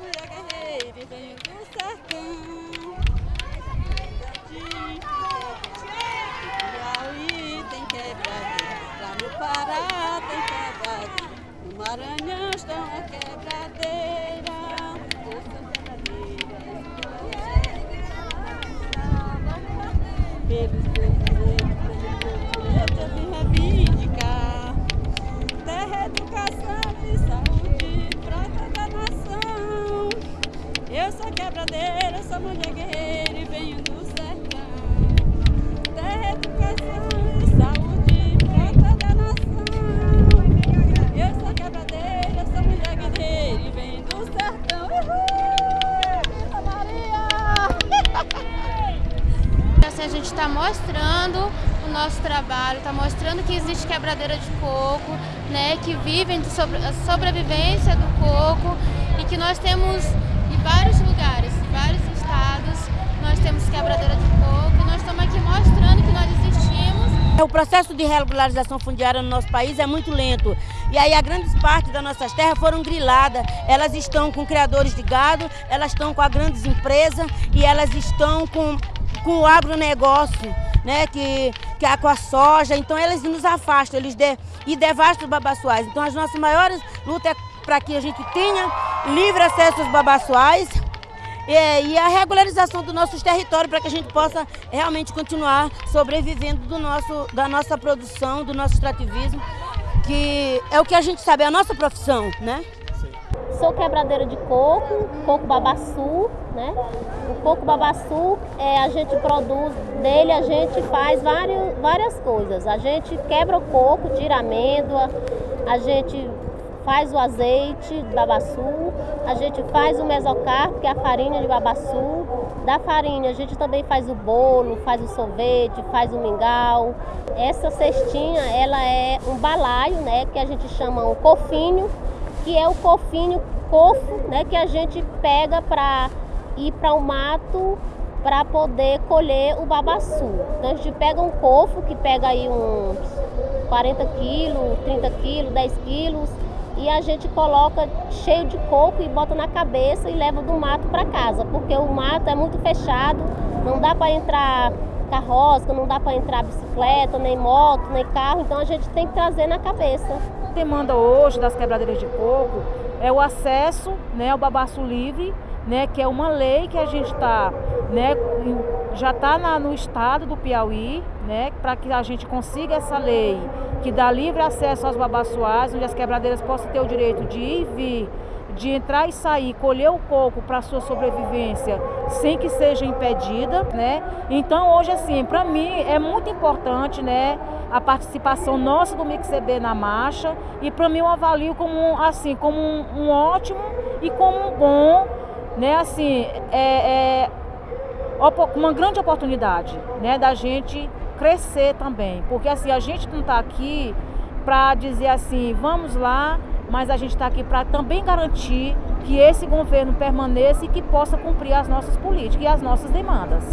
mulher guerreira e venho do sertão. Sou quebradeira, sou mulher guerreira e venho do sertão. Terra, educação e saúde, prata da nação. Sou quebradeira, sou mulher guerreira e venho do sertão. Uhul! Maria! Assim, a gente está mostrando o nosso trabalho, está mostrando que existe quebradeira de coco, né, que vivem sobre, a sobrevivência do coco e que nós temos em vários lugares, vários estados, nós temos quebradeira de coco nós estamos aqui mostrando que nós existimos. O processo de regularização fundiária no nosso país é muito lento. E aí a grande parte das nossas terras foram griladas. Elas estão com criadores de gado, elas estão com as grandes empresas e elas estão com, com o agronegócio, né, que, que é com a soja. Então eles nos afastam, eles de, e devastam os babaçuais. Então as nossas maiores lutas é para que a gente tenha livre acesso aos babaçuais e, a regularização dos nossos territórios para que a gente possa realmente continuar sobrevivendo do nosso, da nossa produção, do nosso extrativismo, que é o que a gente sabe, é a nossa profissão, né? Sou quebradeira de coco, coco babaçu, né? O coco babaçu, é, a gente produz, dele a gente faz vários, várias coisas. A gente quebra o coco, tira amêndoa, a gente faz o azeite de babaçu, a gente faz o mesocarpo, que é a farinha de babaçu. Da farinha a gente também faz o bolo, faz o sorvete, faz o mingau. Essa cestinha, ela é um balaio, né, que a gente chama um cofinho, que é o cofinho, cofo, né, que a gente pega para ir para o mato para poder colher o babaçu. Então a gente pega um cofo que pega aí uns 40 quilos, 30 quilos, 10 quilos e a gente coloca cheio de coco e bota na cabeça e leva do mato para casa, porque o mato é muito fechado, não dá para entrar carroça, não dá para entrar bicicleta, nem moto, nem carro, então a gente tem que trazer na cabeça. A demanda hoje das quebradeiras de coco é o acesso né, ao babaço livre, né, que é uma lei que a gente está, né, já está no estado do Piauí, né, para que a gente consiga essa lei que dá livre acesso aos babaçoás, onde as quebradeiras possam ter o direito de ir e vir, de entrar e sair, colher o coco para sua sobrevivência sem que seja impedida, né? Então hoje assim, para mim é muito importante, né, a participação nossa do MixCB na marcha e para mim eu avalio como assim, como um, um, ótimo e como um bom, né, assim, é, é uma grande oportunidade, né, da gente crescer também, porque assim a gente não está aqui para dizer assim, vamos lá, mas a gente está aqui para também garantir que esse governo permaneça e que possa cumprir as nossas políticas e as nossas demandas.